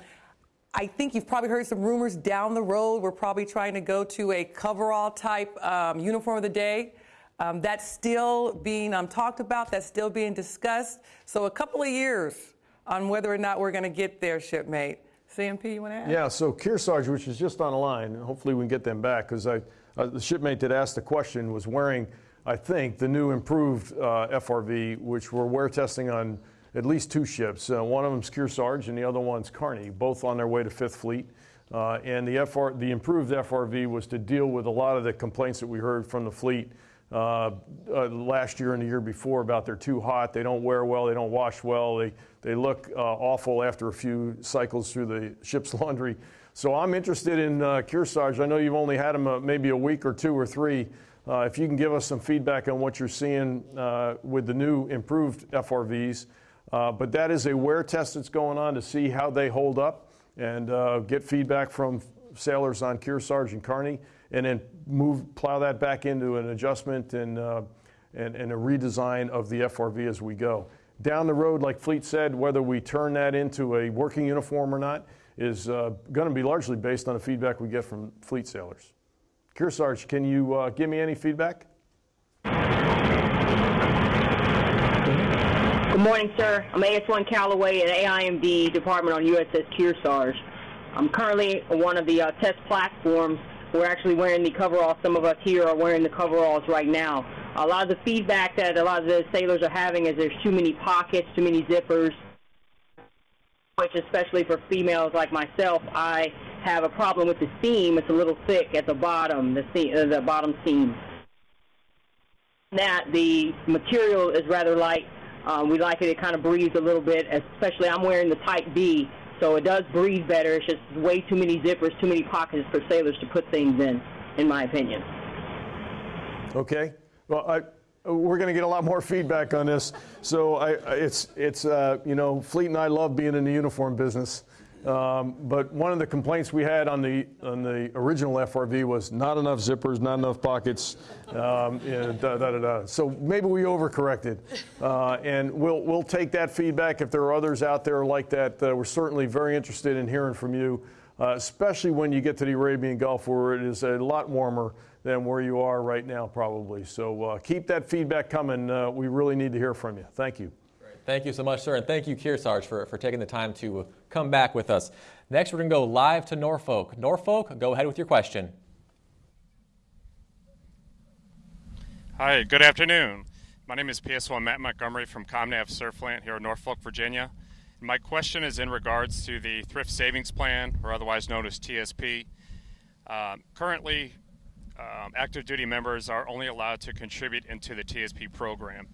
I think you've probably heard some rumors down the road. We're probably trying to go to a coverall type um, uniform of the day. Um, that's still being um, talked about. That's still being discussed. So a couple of years on whether or not we're going to get there, shipmate. CNP, you want to add? Yeah. So Kearsarge, which is just on the line, and hopefully we can get them back because I, uh, the shipmate that asked the question was wearing I think, the new improved uh, FRV, which we're wear testing on at least two ships. Uh, one of them's Kearsarge and the other one's Carney, both on their way to Fifth Fleet. Uh, and the, FR, the improved FRV was to deal with a lot of the complaints that we heard from the fleet uh, uh, last year and the year before about they're too hot, they don't wear well, they don't wash well, they, they look uh, awful after a few cycles through the ship's laundry. So I'm interested in uh, Kearsarge. I know you've only had them uh, maybe a week or two or three. Uh, if you can give us some feedback on what you're seeing with the new improved FRVs. But that is a wear test that's going on to see how they hold up and get feedback from sailors on Kearsarge and Carney, and then move plow that back into an adjustment and, uh, and, and a redesign of the FRV as we go. Down the road, like Fleet said, whether we turn that into a working uniform or not is uh, going to be largely based on the feedback we get from Fleet sailors. Kearsarge, can you uh, give me any feedback? Good morning, sir. I'm AS1 Callaway at AIMD Department on USS Kearsarge. I'm currently one of the uh, test platforms. We're actually wearing the coveralls. Some of us here are wearing the coveralls right now. A lot of the feedback that a lot of the sailors are having is there's too many pockets, too many zippers, which especially for females like myself, I have a problem with the seam. It's a little thick at the bottom, the, seam, uh, the bottom seam. That the material is rather light. Um, we like it. It kind of breathes a little bit, especially I'm wearing the Type B, so it does breathe better. It's just way too many zippers, too many pockets for sailors to put things in, in my opinion. Okay. Well, I, we're going to get a lot more feedback on this. So I, it's, it's uh, you know, Fleet and I love being in the uniform business. Um, but one of the complaints we had on the on the original FRV was not enough zippers, not enough pockets, um, da, da, da, da. So maybe we overcorrected, uh, and we'll we'll take that feedback. If there are others out there like that, uh, we're certainly very interested in hearing from you. uh, especially when you get to the Arabian Gulf where it is a lot warmer than where you are right now, probably. So uh, keep that feedback coming. Uh, we really need to hear from you. Thank you. Thank you so much, sir, and thank you, Kearsarge, for, for taking the time to come back with us. Next, we're going to go live to Norfolk. Norfolk, go ahead with your question. Hi, good afternoon. My name is PS1 Matt Montgomery from ComNav Surflant here in Norfolk, Virginia. My question is in regards to the Thrift Savings Plan, or otherwise known as TSP. Um, currently, um, active duty members are only allowed to contribute into the TSP program.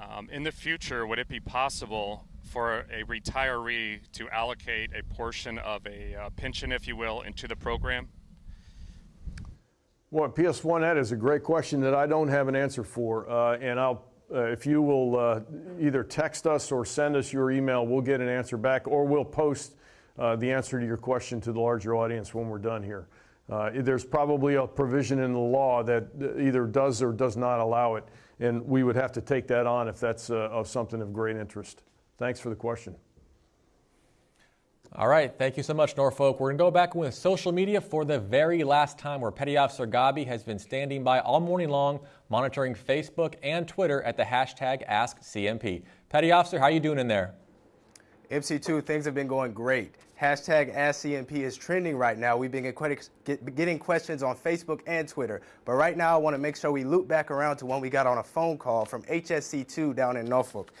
Um, in the future, would it be possible for a retiree to allocate a portion of a uh, pension, if you will, into the program? Well, PS1, that is a great question that I don't have an answer for. Uh, and I'll, uh, if you will uh, either text us or send us your email, we'll get an answer back, or we'll post uh, the answer to your question to the larger audience when we're done here. Uh, there's probably a provision in the law that either does or does not allow it, and we would have to take that on if that's uh, of something of great interest. Thanks for the question. All right, thank you so much, Norfolk. We're going to go back with social media for the very last time, where Petty Officer Gabi has been standing by all morning long, monitoring Facebook and Twitter at the hashtag AskCNP. Petty Officer, how are you doing in there? MC2, things have been going great. Hashtag AskCNP is trending right now. We've been getting questions on Facebook and Twitter. But right now, I want to make sure we loop back around to one we got on a phone call from HSC2 down in Norfolk.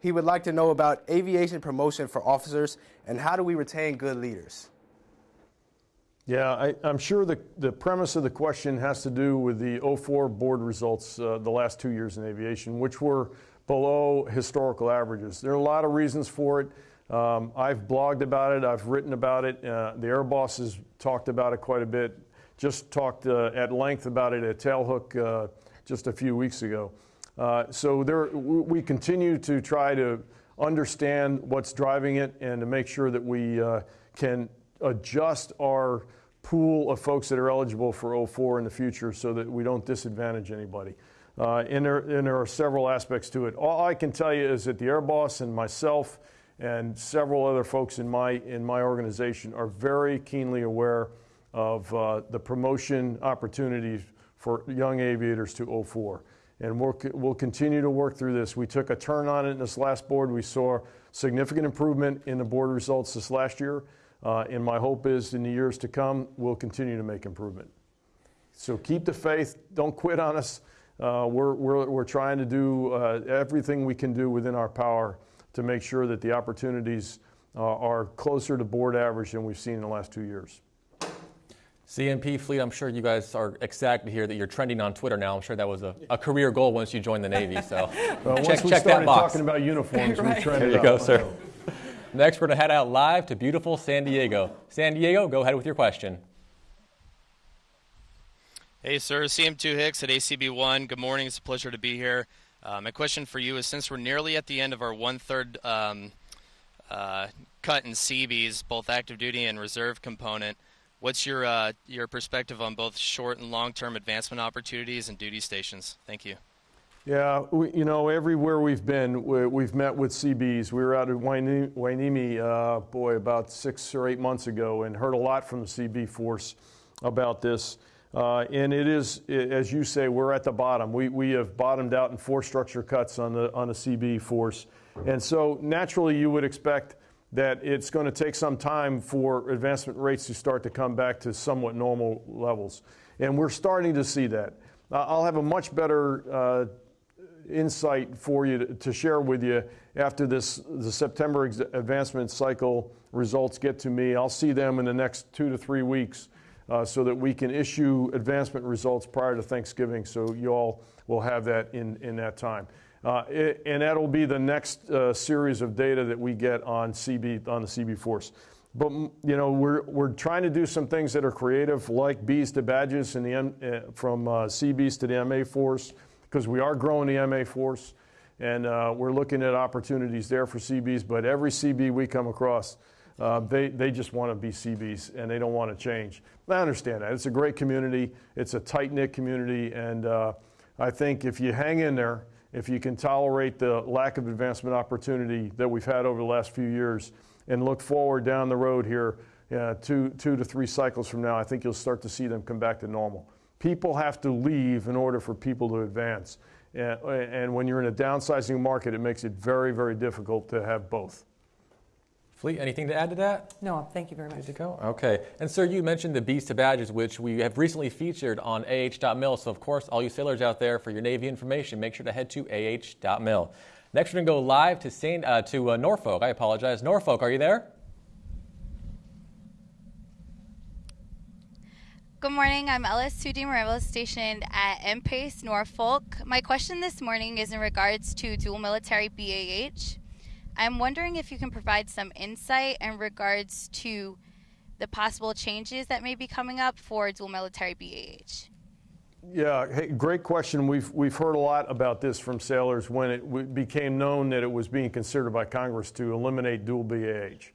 He would like to know about aviation promotion for officers and how do we retain good leaders? Yeah, I, am sure the, the premise of the question has to do with the 04 board results uh, the last two years in aviation, which were below historical averages. There are a lot of reasons for it. Um, I've blogged about it, I've written about it. Uh, the Air Boss has talked about it quite a bit, just talked uh, at length about it at Tailhook uh, just a few weeks ago. Uh, so there, we continue to try to understand what's driving it and to make sure that we uh, can adjust our pool of folks that are eligible for 04 in the future so that we don't disadvantage anybody. Uh, and, there, and, there, are several aspects to it. All I can tell you is that the Air Boss and myself and several other folks in my, in my organization are very keenly aware of uh, the promotion opportunities for young aviators to 04 and we'll, we'll continue to work through this. We took a turn on it in this last board. We saw significant improvement in the board results this last year, uh, and my hope is in the years to come, we'll continue to make improvement. So keep the faith. Don't quit on us. Uh, we're, we're, we're trying to do uh, everything we can do within our power to make sure that the opportunities uh, are closer to board average than we've seen in the last two years. CNP Fleet, I'm sure you guys are ecstatic to hear that you're trending on Twitter now. I'm sure that was a, a career goal once you joined the Navy. So well, check, once we check started that box. talking about uniforms, right. we trended There you go, up. sir. Next, we're going to head out live to beautiful San Diego. San Diego, go ahead with your question. Hey, sir. CM2 Hicks at ACB1. Good morning. It's a pleasure to be here. Uh, my question for you is since we're nearly at the end of our one third um, uh, cut in CBs, both active duty and reserve component, What's your uh, your perspective on both short and long term advancement opportunities and duty stations? Thank you. Yeah, we, you know, everywhere we've been, we, have met with CBs. We were out at Hueneme, uh, boy, about six or eight months ago, and heard a lot from the CB force about this. Uh, and it is, as you say, we're at the bottom. We, we have bottomed out in four structure cuts on the on the CB force, and so naturally you would expect that it's going to take some time for advancement rates to start to come back to somewhat normal levels. And we're starting to see that. Uh, I'll have a much better uh, insight for you to, to, share with you after this the September advancement cycle results get to me. I'll see them in the next two to three weeks uh, so that we can issue advancement results prior to Thanksgiving so you all will have that in, in that time. Uh, it, and that'll be the next uh, series of data that we get on CB on the CB Force. But you know we're we're trying to do some things that are creative, like bees to badges, and the M, uh, from uh, CBs to the MA Force, because we are growing the MA Force, and uh, we're looking at opportunities there for CBs. But every CB we come across, uh, they they just want to be CBs and they don't want to change. I understand that. It's a great community. It's a tight knit community, and I think if you hang in there if you can tolerate the lack of advancement opportunity that we've had over the last few years and look forward down the road here uh, two, two to three cycles from now, I think you'll start to see them come back to normal. People have to leave in order for people to advance. And, and when you're in a downsizing market, it makes it very, very difficult to have both. Fleet, anything to add to that? No, thank you very much. Good to go. Okay. And sir, you mentioned the Bees to Badges, which we have recently featured on ah.mil. So of course, all you sailors out there, for your Navy information, make sure to head to ah.mil. Next, we're going to go live to Saint, uh, to uh, Norfolk. I apologize. Norfolk, are you there? Good morning. I'm Ellis Sudi Morello, stationed at MPACE Norfolk. My question this morning is in regards to dual military BAH. I'm wondering if you can provide some insight in regards to the possible changes that may be coming up for dual military BAH. Yeah, hey, great question. We've, we've heard a lot about this from sailors when it became known that it was being considered by Congress to eliminate dual BAH.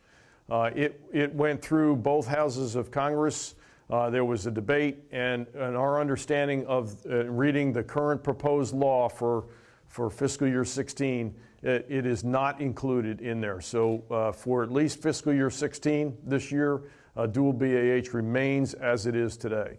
Uh, it, it went through both houses of Congress. Uh, there was a debate, and, and our understanding of uh, reading the current proposed law for, for fiscal year 16, it, it is not included in there. So uh, for at least fiscal year 16 this year, uh, dual BAH remains as it is today.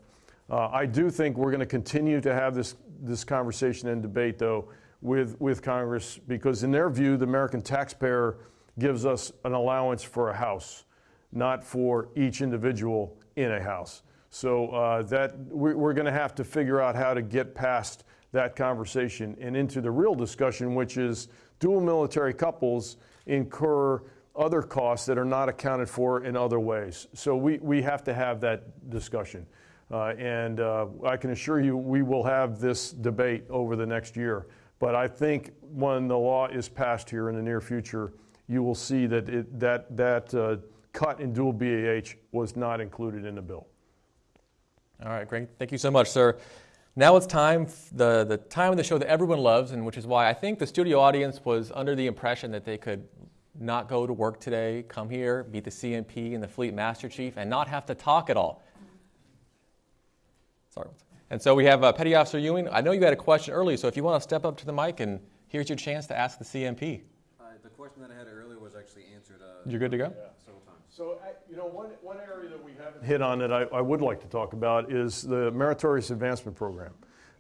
Uh, I do think we're going to continue to have this, this conversation and debate, though, with, with Congress, because in their view, the American taxpayer gives us an allowance for a house, not for each individual in a house. So that we're going to have to figure out how to get past that conversation and into the real discussion, which is dual military couples incur other costs that are not accounted for in other ways. So we, we have to have that discussion. Uh, and uh, I can assure you we will have this debate over the next year. But I think when the law is passed here in the near future, you will see that it, that, that uh, cut in dual BAH was not included in the bill. All right, great. Thank you so much, sir. Now it's time, the, the time of the show that everyone loves, and which is why I think the studio audience was under the impression that they could not go to work today, come here, meet the CNP and the Fleet Master Chief, and not have to talk at all. Sorry. And so we have uh, Petty Officer Ewing. I know you had a question earlier, so if you want to step up to the mic, and here's your chance to ask the CNP. Uh, the question that I had earlier was actually answered. Uh, You're good to go? Yeah, several times. So, you know, one, one area that we haven't hit on that I, I would like to talk about is the Meritorious Advancement Program.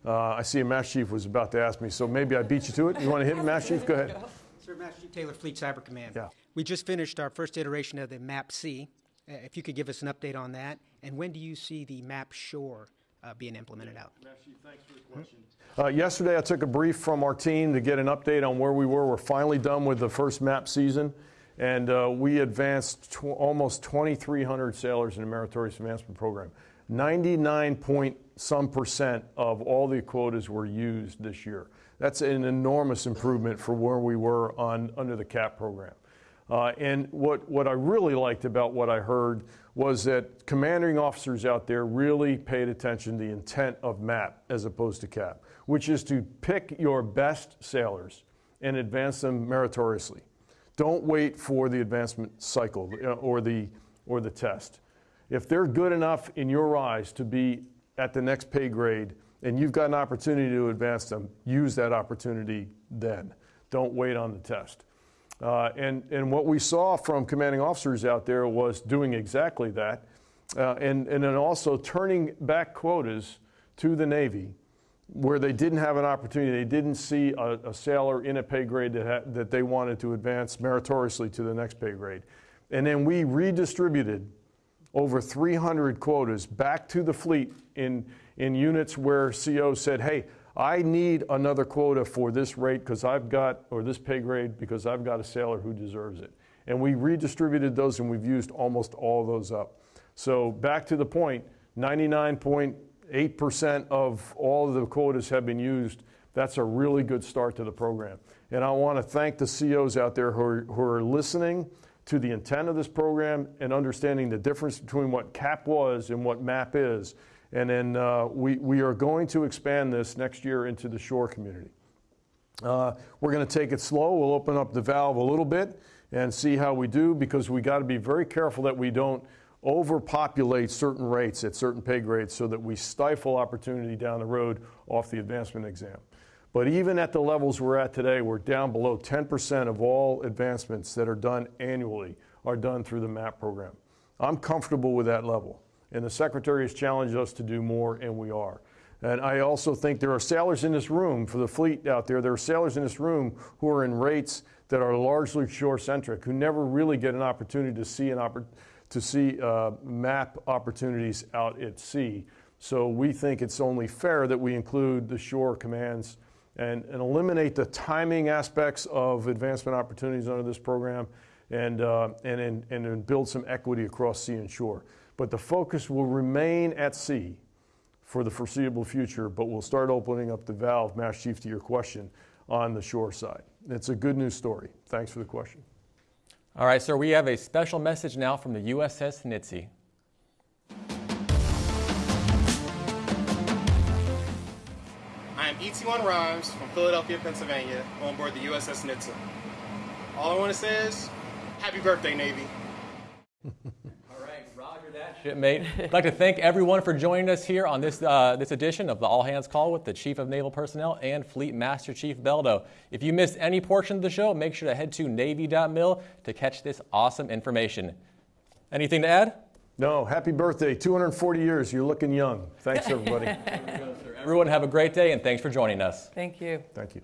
Uh, I see a Master Chief was about to ask me, so maybe I beat you to it. You want to hit me, Master Chief? Go ahead. Sir Master Chief Taylor, Fleet Cyber Command. Yeah. We just finished our first iteration of the MAP C. Uh, if you could give us an update on that, and when do you see the MAP Shore uh, being implemented out? Master Chief, thanks for the question. Uh, yesterday, I took a brief from our team to get an update on where we were. We're finally done with the first MAP season, and uh, we advanced tw- almost 2,300 sailors in the Meritorious Advancement Program. 99 point some percent of all the quotas were used this year. That's an enormous improvement for where we were on under the CAP program. Uh, and what, what I really liked about what I heard was that commanding officers out there really paid attention to the intent of MAP as opposed to CAP, which is to pick your best sailors and advance them meritoriously. Don't wait for the advancement cycle uh, or the, or the test. If they're good enough in your eyes to be at the next pay grade and you've got an opportunity to advance them, use that opportunity then. Don't wait on the test. Uh, and, and what we saw from commanding officers out there was doing exactly that, uh, and, and then also turning back quotas to the Navy where they didn't have an opportunity, they didn't see a, a sailor in a pay grade that, ha- that they wanted to advance meritoriously to the next pay grade. And then we redistributed over 300 quotas back to the fleet in, in units where CO said, hey, I need another quota for this rate because I've got, or this pay grade because I've got a sailor who deserves it. And we redistributed those and we've used almost all those up. So back to the point, 99.8% of all the quotas have been used. That's a really good start to the program. And I want to thank the CEOs out there who are, who are listening to the intent of this program and understanding the difference between what CAP was and what MAP is. And then uh, we, we are going to expand this next year into the shore community. Uh, we're going to take it slow. We'll open up the valve a little bit and see how we do because we got to be very careful that we don't overpopulate certain rates at certain pay grades so that we stifle opportunity down the road off the advancement exam. But even at the levels we're at today, we're down below 10% of all advancements that are done annually are done through the MAP program. I'm comfortable with that level. And the Secretary has challenged us to do more, and we are. And I also think there are sailors in this room, for the fleet out there, there are sailors in this room who are in rates that are largely shore centric, who never really get an opportunity to see, an oppor- to see uh, map opportunities out at sea. So we think it's only fair that we include the shore commands and, and eliminate the timing aspects of advancement opportunities under this program and, uh, and, and, and build some equity across sea and shore. But the focus will remain at sea for the foreseeable future, but we'll start opening up the valve, Master Chief, to your question on the shore side. It's a good news story. Thanks for the question. All right, sir, we have a special message now from the USS Nitze. I am ET1 Rhymes from Philadelphia, Pennsylvania, on board the USS Nitze. All I want to say is, happy birthday, Navy. Shipmate. I'd like to thank everyone for joining us here on this, uh, this edition of the All Hands Call with the Chief of Naval Personnel and Fleet Master Chief Beldo. If you missed any portion of the show, make sure to head to Navy.mil to catch this awesome information. Anything to add? No, happy birthday. 240 years. You're looking young. Thanks, everybody. Everyone have a great day and thanks for joining us. Thank you. Thank you.